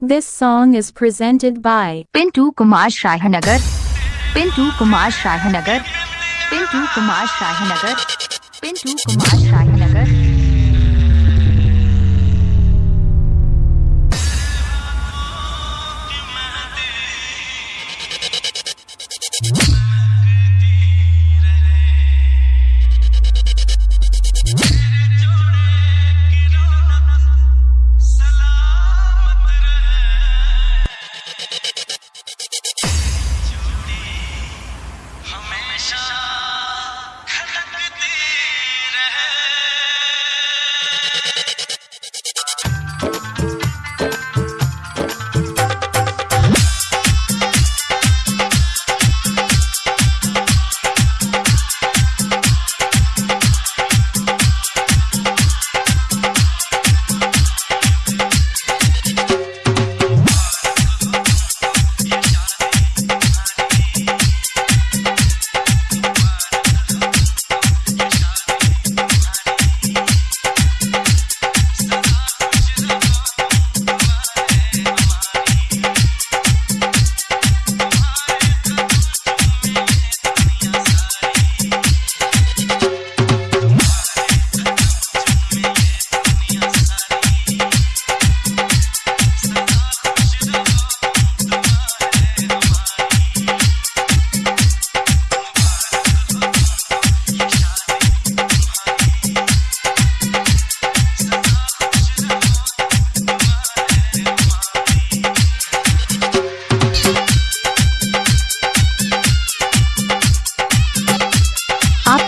This song is presented by Pintu Kumar Shahanagar. Pintu Kumar Shahanagar. Pintu Kumar Shahanagar. Pintu Kumar Shahanagar.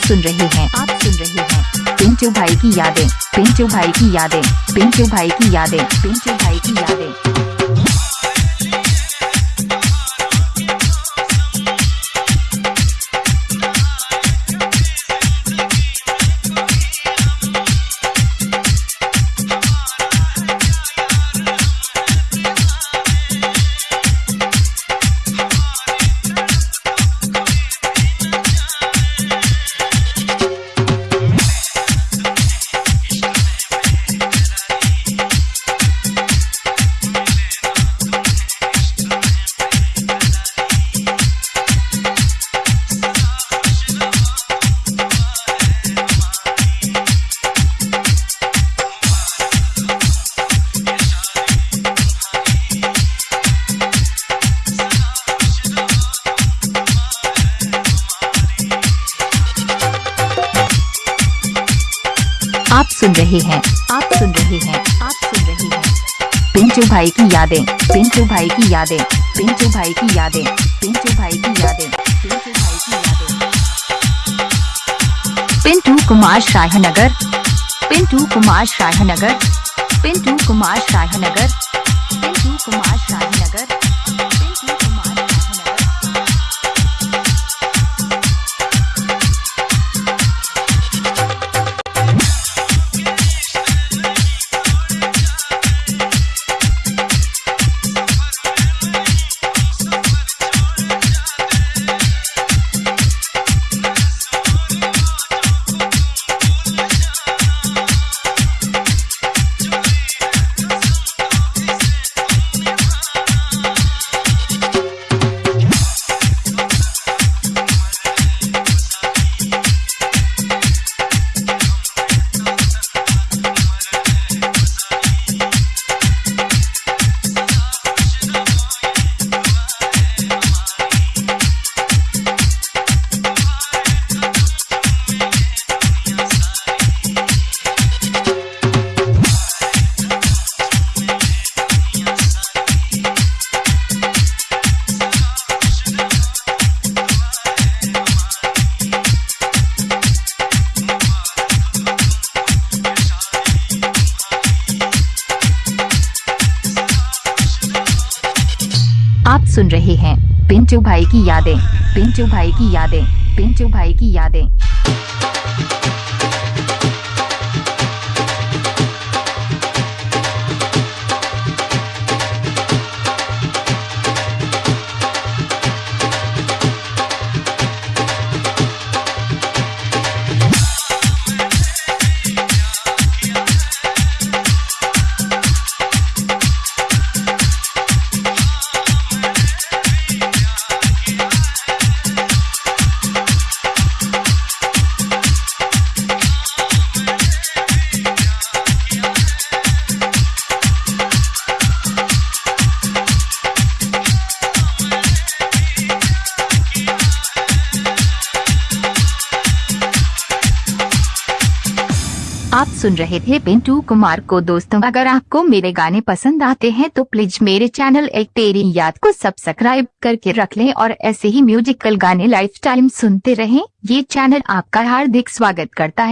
सुन रहे हैं। आप सुन रहे हैं। पिंटू भाई की यादें, पिंटू भाई की यादें, पिंटू भाई की यादें, पिंटू भाई की यादें। आप सुन रहे हैं, आप सुन रहे हैं, आप सुन रहे हैं। पिंटू भाई की यादें, पिंटू भाई की यादें, पिंटू भाई की यादें, पिंटू भाई की यादें, पिंटू भाई की यादें। पिंटू कुमार शाहनगर, पिंटू कुमार शाहनगर, पिंटू कुमार शाहनगर, पिंटू कुमार शाहनगर। आप सुन रहे हैं पिंटू भाई की यादें, पिंटू भाई की यादें, पिंटू भाई की यादें। आप सुन रहे थे पिंटू कुमार को दोस्तों। अगर आपको मेरे गाने पसंद आते हैं तो प्लीज़ मेरे चैनल एक तेरी याद को सब्सक्राइब करके रख लें और ऐसे ही म्यूजिकल गाने लाइफ टाइम सुनते रहें। ये चैनल आपका हार्दिक स्वागत करता है।